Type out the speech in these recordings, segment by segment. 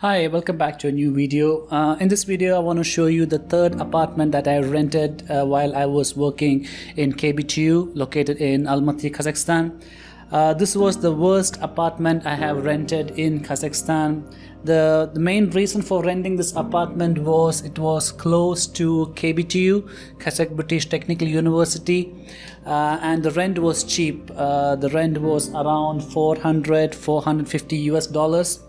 Hi, welcome back to a new video. Uh, in this video, I want to show you the third apartment that I rented uh, while I was working in KBTU located in Almaty, Kazakhstan. Uh, this was the worst apartment I have rented in Kazakhstan. The, the main reason for renting this apartment was it was close to KBTU, Kazakh British Technical University, uh, and the rent was cheap. Uh, the rent was around 400, 450 US dollars.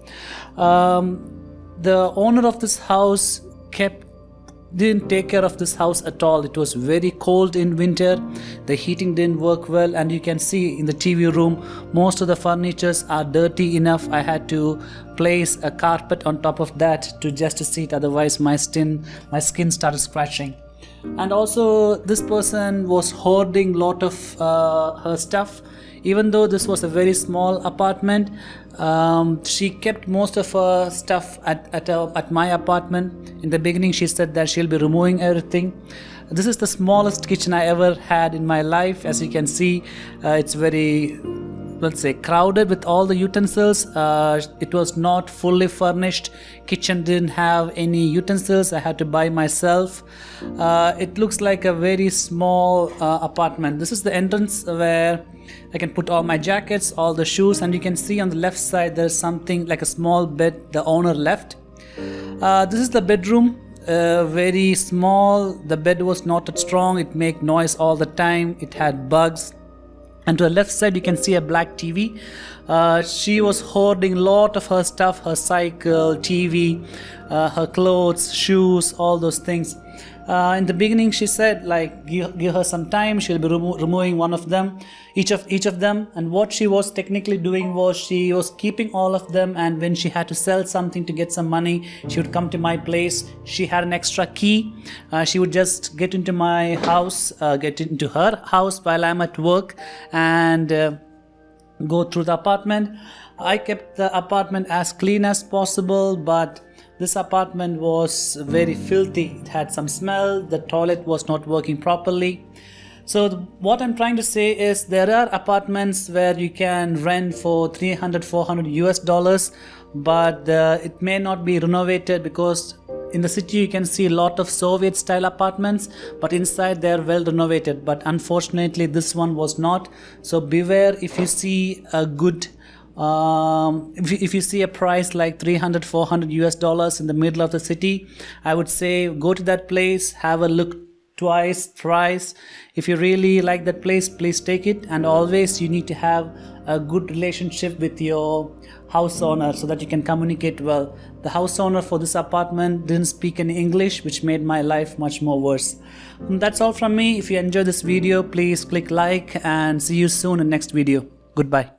Um, the owner of this house kept didn't take care of this house at all. It was very cold in winter. The heating didn't work well. And you can see in the tv room most of the furnitures are dirty enough. I had to place a carpet on top of that to just to sit. Otherwise my skin my skin started scratching and also this person was hoarding lot of uh, her stuff. Even though this was a very small apartment um, she kept most of her stuff at, at, uh, at my apartment. In the beginning she said that she'll be removing everything. This is the smallest kitchen I ever had in my life. As you can see uh, it's very let's say crowded with all the utensils uh, it was not fully furnished. Kitchen didn't have any utensils. I had to buy myself. Uh, it looks like a very small uh, apartment. This is the entrance where I can put all my jackets all the shoes and you can see on the left side there's something like a small bed the owner left. Uh, this is the bedroom. Uh, very small. The bed was not strong. It make noise all the time. It had bugs and to the left side you can see a black TV uh, she was hoarding a lot of her stuff her cycle TV uh, her clothes shoes all those things uh, in the beginning she said like give, give her some time she'll be remo removing one of them each of each of them. And what she was technically doing was she was keeping all of them and when she had to sell something to get some money she would come to my place. She had an extra key. Uh, she would just get into my house uh, get into her house while I'm at work and uh, go through the apartment. I kept the apartment as clean as possible but this apartment was very filthy. It had some smell. The toilet was not working properly. So what I'm trying to say is there are apartments where you can rent for 300, 400 US dollars, but uh, it may not be renovated because in the city you can see a lot of Soviet style apartments, but inside they're well renovated. But unfortunately this one was not. So beware if you see a good um, if, if you see a price like 300 400 US dollars in the middle of the city I would say go to that place have a look twice thrice. If you really like that place please take it. And always you need to have a good relationship with your house owner so that you can communicate well. The house owner for this apartment didn't speak any English which made my life much more worse. That's all from me. If you enjoyed this video please click like and see you soon in next video. Goodbye